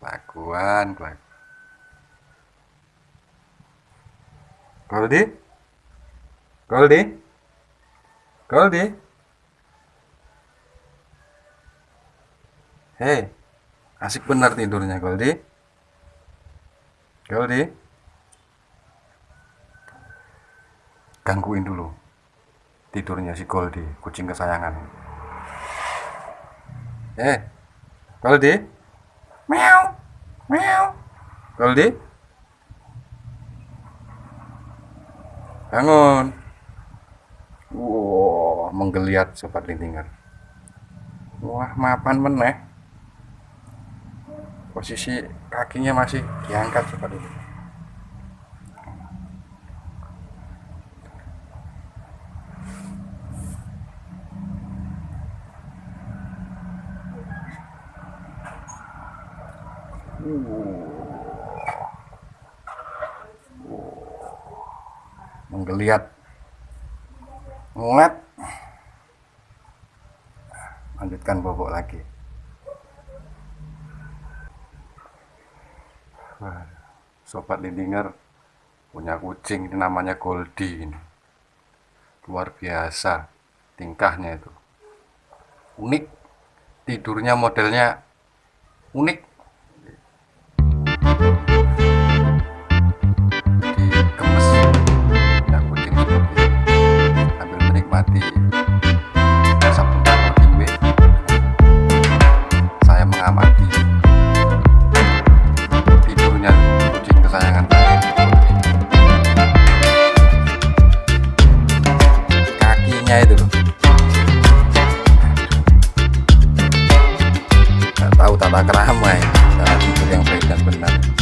kelakuan kelakuan Goldie Goldie Goldie Hei asik benar tidurnya Goldie Goldie gangguin dulu tidurnya si Goldie kucing kesayangan. Eh Goldie meow meow. Goldie bangun. Wow menggeliat sobat lintinger wah mapan meneh posisi kakinya masih diangkat sobat ini menggeliat. Ngeliat lanjutkan bobok lagi sobat lindinger punya kucing ini namanya Goldie ini. Luar biasa tingkahnya itu. Unik tidurnya modelnya unik tata kerama ya yang baik dan benar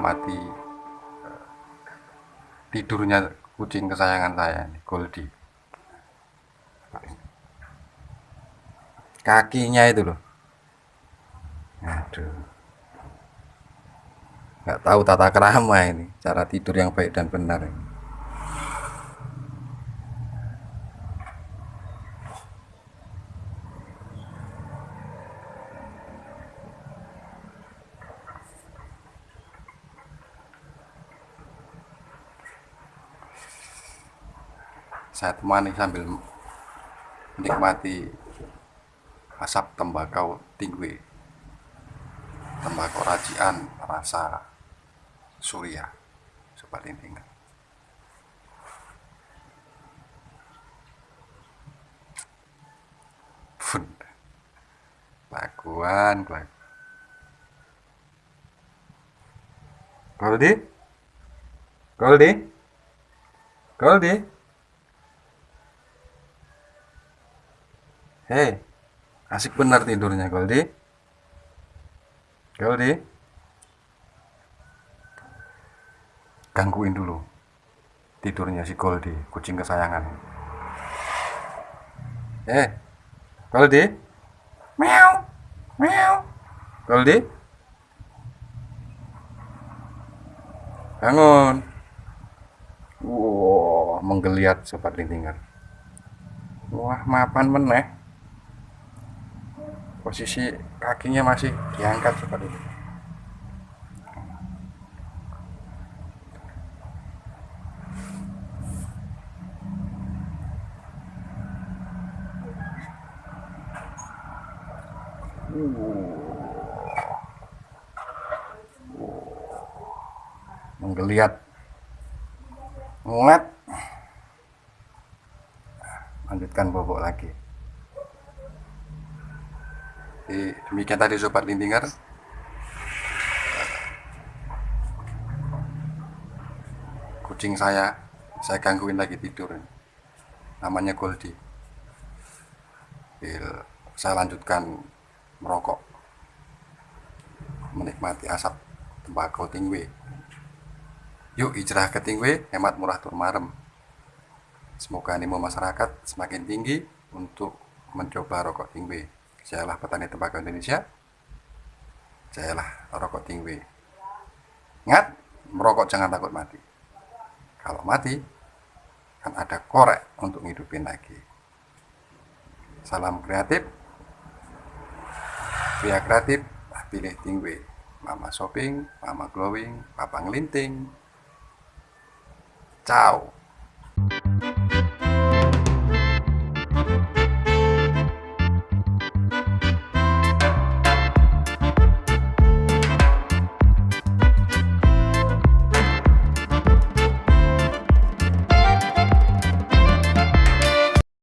mengamati eh, tidurnya kucing kesayangan saya ini Goldie. Kakinya itu loh. Aduh. Nggak tahu tata kerama ini cara tidur yang baik dan benar ini. Saya temani sambil menikmati asap tembakau tinggi tembakau racian rasa surya. Sobat lintingan pun kelakuan kelakuan Goldie Goldie Goldie Hei, asik benar tidurnya Goldie. Goldie. Gangguin dulu tidurnya si Goldie, kucing kesayangan. Eh, Goldie. Meow. Meow. Goldie. Bangun. Wow, menggeliat sobat lintingan. Wah, mapan meneh posisi kakinya masih diangkat seperti itu. Menggeliat. Ngeliat lanjutkan bobok lagi demikian tadi sobat lintingar kucing saya saya gangguin lagi tidur. Namanya Goldie saya lanjutkan merokok. Menikmati asap tembakau tingwe. Yuk hijrah ke tingwe hemat murah turmarem semoga animo masyarakat semakin tinggi untuk mencoba rokok tingwe Jayalah petani tembakau Indonesia. Jayalah rokok tinggi. Ingat, merokok jangan takut mati. Kalau mati, kan ada korek untuk ngidupin lagi. Salam kreatif. Pria kreatif, pilih tinggi. Mama shopping, mama glowing, papa ngelinting. Ciao.